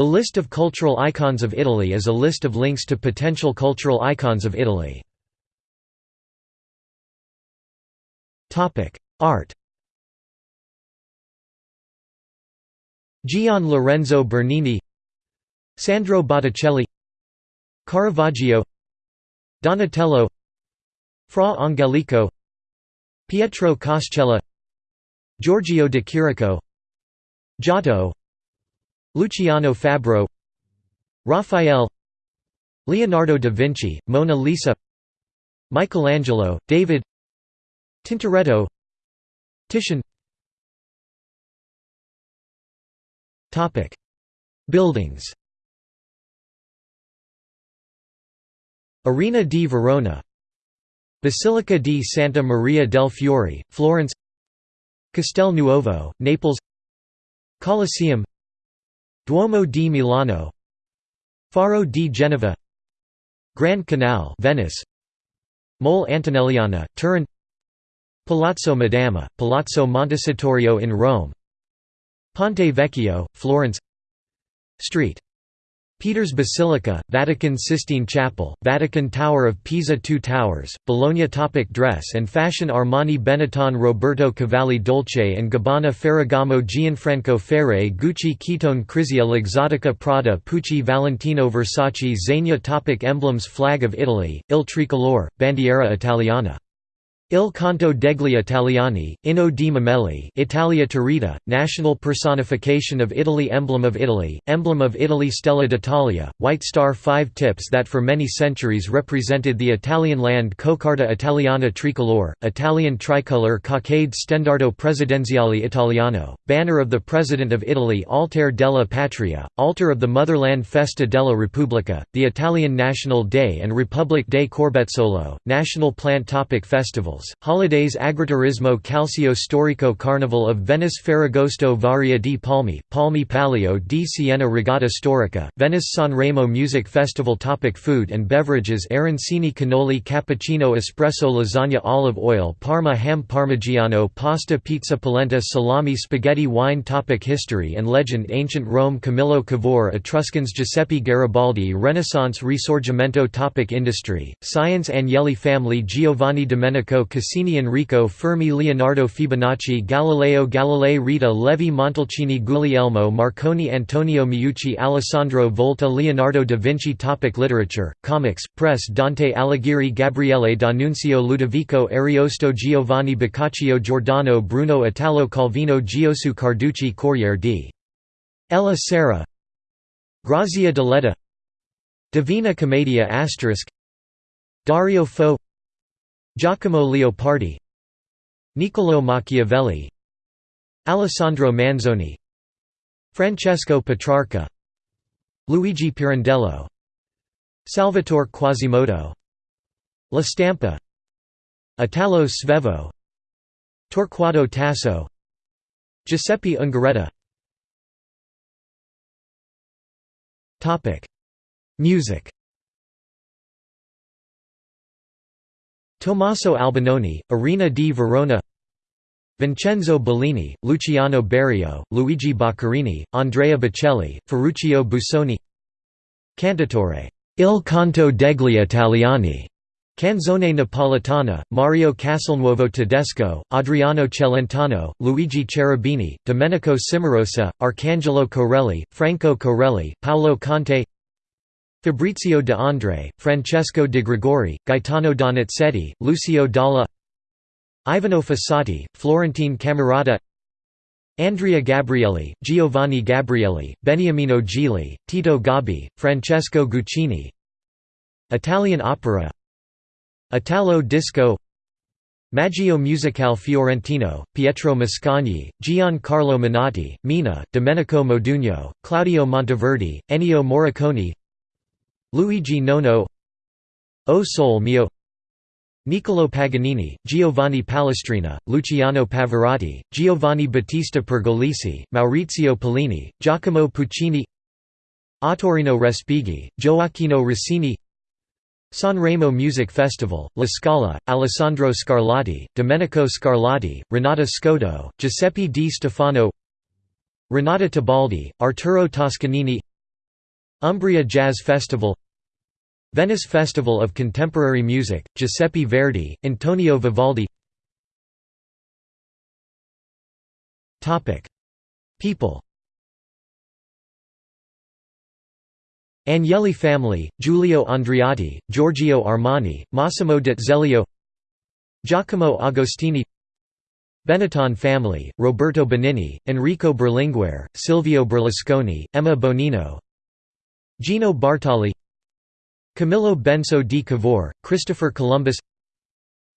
The list of cultural icons of Italy is a list of links to potential cultural icons of Italy. Art Gian Lorenzo Bernini Sandro Botticelli Caravaggio Donatello Fra Angelico Pietro Coscella Giorgio de Chirico Giotto Luciano Fabro Raphael Leonardo da Vinci, Mona Lisa Michelangelo, David Tintoretto Titian. Buildings. Arena di Verona. Basilica di Santa Maria del Fiore, Florence. Castel Nuovo, Naples. Colosseum Duomo di Milano Faro di Genova Grand Canal Venice Mole Antonelliana, Turin Palazzo Madama, Palazzo Montecitorio in Rome Ponte Vecchio, Florence Street Peter's Basilica, Vatican Sistine Chapel, Vatican Tower of Pisa Two Towers, Bologna Topic Dress and Fashion Armani Benetton Roberto Cavalli Dolce & Gabbana Ferragamo Gianfranco Ferré Gucci Kiton Krizia Luxottica Prada Pucci Valentino Versace Zegna Topic Emblems Flag of Italy, Il Tricolore, Bandiera Italiana Il canto degli italiani, Inno di Mameli Italia Turrita, national personification of Italy Emblem of Italy, emblem of Italy Stella d'Italia, white star five tips that for many centuries represented the Italian land Coccarda Italiana Tricolore, Italian tricolor Cockade Stendardo Presidenziale Italiano, banner of the President of Italy Altar della Patria, altar of the motherland Festa della Repubblica, the Italian National Day and Republic Day Corbezzolo, national plant topic festivals Holidays Agriturismo Calcio Storico Carnival of Venice Ferragosto Varia di Palmi, Palmi Palio di Siena Regatta Storica, Venice Sanremo Music Festival Topic Food and beverages Arancini Cannoli Cappuccino Espresso Lasagna Olive oil Parma Ham Parmigiano Pasta Pizza Polenta Salami Spaghetti Wine Topic History and legend Ancient Rome Camillo Cavour Etruscans Giuseppe Garibaldi Renaissance Risorgimento Topic Industry, Science Agnelli Family Giovanni Domenico Cassini Enrico Fermi Leonardo Fibonacci Galileo Galilei Rita Levi Montalcini Guglielmo Marconi Antonio Meucci Alessandro Volta Leonardo da Vinci. Topic Literature, Comics, Press Dante Alighieri Gabriele D'Annunzio Ludovico Ariosto Giovanni Boccaccio Giordano Bruno Italo Calvino Giosuè Carducci Corriere di Ella Sera Grazia Deledda Divina Commedia Dario Fo Giacomo Leopardi Niccolò Machiavelli Alessandro Manzoni Francesco Petrarca Luigi Pirandello Salvatore Quasimodo La Stampa Italo Svevo Torquato Tasso Giuseppe Ungaretti. Music Tommaso Albinoni, Arena di Verona Vincenzo Bellini, Luciano Berio, Luigi Boccherini, Andrea Bocelli, Ferruccio Busoni Cantautore Il canto degli italiani Canzone Napolitana, Mario Castelnuovo Tedesco, Adriano Celentano, Luigi Cherubini, Domenico Cimarosa, Arcangelo Corelli, Franco Corelli, Paolo Conte Fabrizio de André, Francesco de Gregori, Gaetano Donizetti, Lucio Dalla Ivano Fossati, Florentine Camerata Andrea Gabrieli, Giovanni Gabrieli, Beniamino Gigli, Tito Gobbi, Francesco Guccini Italian opera Italo disco Maggio Musicale Fiorentino, Pietro Mascagni, Giancarlo Menotti, Mina, Domenico Modugno, Claudio Monteverdi, Ennio Morricone Luigi Nono O Sole Mio Niccolò Paganini, Giovanni Palestrina, Luciano Pavarotti, Giovanni Battista Pergolesi, Maurizio Pollini, Giacomo Puccini Ottorino Respighi, Gioacchino Rossini Sanremo Music Festival, La Scala, Alessandro Scarlatti, Domenico Scarlatti, Renata Scotto, Giuseppe Di Stefano Renata Tebaldi, Arturo Toscanini Umbria Jazz Festival Venice Festival of Contemporary Music, Giuseppe Verdi, Antonio Vivaldi. People. Agnelli family, Giulio Andreotti, Giorgio Armani, Massimo d'Azeglio Giacomo Agostini Benetton family, Roberto Benigni, Enrico Berlinguer, Silvio Berlusconi, Emma Bonino Gino Bartali Camillo Benso di Cavour, Christopher Columbus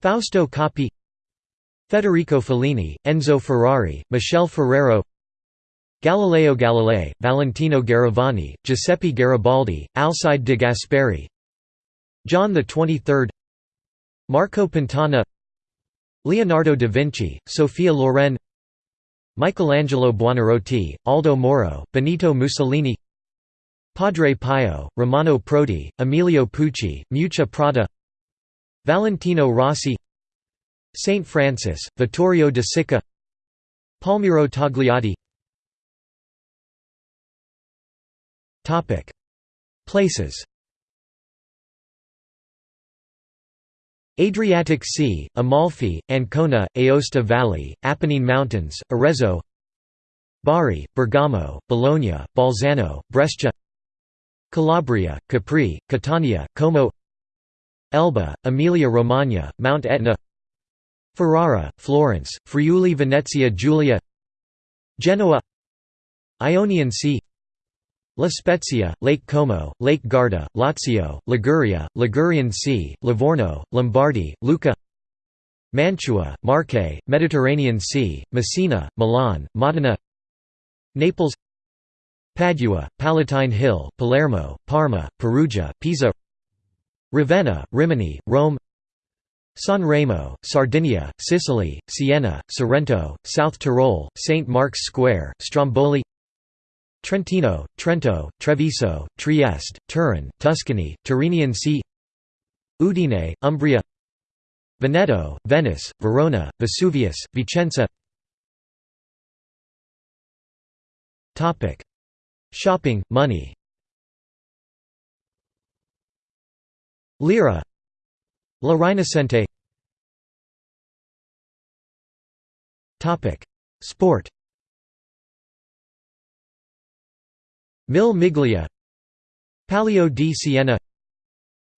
Fausto Coppi Federico Fellini, Enzo Ferrari, Michel Ferrero Galileo Galilei, Valentino Garavani, Giuseppe Garibaldi, Alcide de Gasperi John XXIII Marco Pantani Leonardo da Vinci, Sophia Loren Michelangelo Buonarroti, Aldo Moro, Benito Mussolini Padre Pio, Romano Prodi, Emilio Pucci, Miuccia Prada Valentino Rossi Saint Francis, Vittorio de Sica Palmiro Togliatti Places. Adriatic Sea, Amalfi, Ancona, Aosta Valley, Apennine Mountains, Arezzo. Bari, Bergamo, Bologna, Bolzano, Brescia Calabria, Capri, Catania, Como Elba, Emilia-Romagna, Mount Etna Ferrara, Florence, Friuli Venezia Giulia Genoa Ionian Sea La Spezia, Lake Como, Lake Garda, Lazio, Liguria, Ligurian Sea, Livorno, Lombardy, Lucca Mantua, Marche, Mediterranean Sea, Messina, Milan, Modena Naples Padua, Palatine Hill, Palermo, Parma, Perugia, Pisa Ravenna, Rimini, Rome San Remo, Sardinia, Sicily, Siena, Sorrento, South Tyrol, St. Mark's Square, Stromboli Trentino, Trento, Treviso, Trieste, Turin, Tuscany, Tyrrhenian Sea Udine, Umbria Veneto, Venice, Verona, Vesuvius, Vicenza Shopping, money. Lira. La Rinascente Sport. Mille Miglia. Palio di Siena.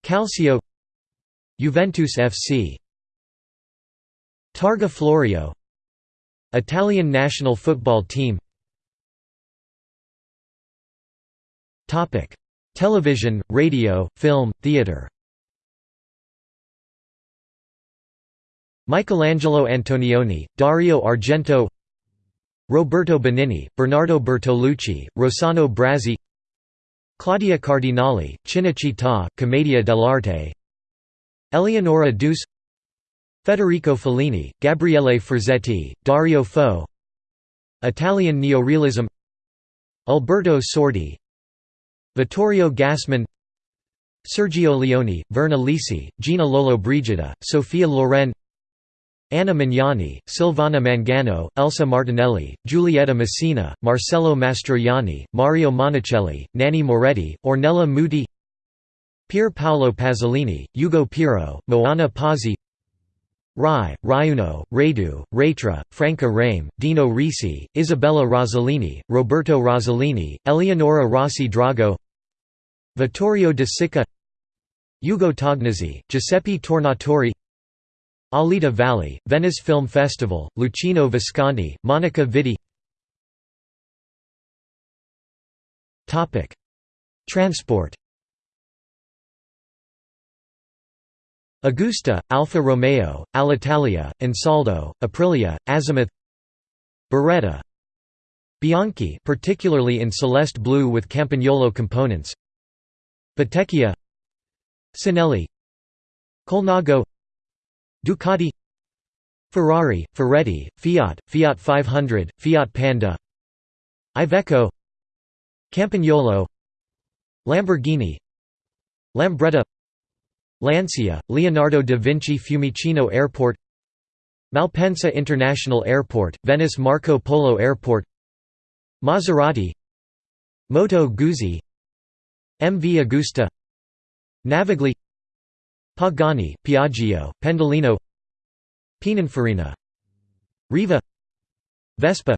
Calcio. Juventus FC Targa Florio. Italian national football team Television, radio, film, theatre Michelangelo Antonioni, Dario Argento. Roberto Benigni, Bernardo Bertolucci, Rossano Brazzi Claudia Cardinale, Cinecittà, Commedia dell'arte. Eleonora Duse Federico Fellini, Gabriele Ferzetti, Dario Fo. Italian neorealism. Alberto Sordi Vittorio Gassman Sergio Leone, Virna Lisi, Gina Lollobrigida, Sophia Loren Anna Magnani, Silvana Mangano, Elsa Martinelli, Giulietta Masina, Marcello Mastroianni, Mario Monicelli, Nanni Moretti, Ornella Muti Pier Paolo Pasolini, Ugo Piero, Moana Pozzi Rai, Raiuno, Raidue, Raitre, Franca Rame, Dino Risi, Isabella Rossellini, Roberto Rossellini, Eleonora Rossi Drago Vittorio de Sica Ugo Tognazzi, Giuseppe Tornatore Alida Valli, Venice Film Festival, Luchino Visconti, Monica Vitti. Transport Agusta, Alfa Romeo, Alitalia, Ansaldo, Aprilia, Azimut. Beretta. Bianchi particularly in celeste blue with Campagnolo components Bottecchia Cinelli Colnago Ducati Ferrari, Ferretti, Fiat, Fiat 500, Fiat Panda Iveco Campagnolo Lamborghini Lambretta Lancia, Leonardo da Vinci Fiumicino Airport Malpensa International Airport, Venice Marco Polo Airport Maserati Moto Guzzi MV Agusta Navigli Pagani, Piaggio, Pendolino Pininfarina Riva Vespa.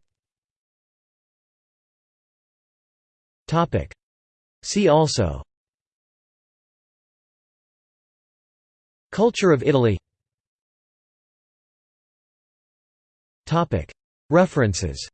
See also. Culture of Italy. References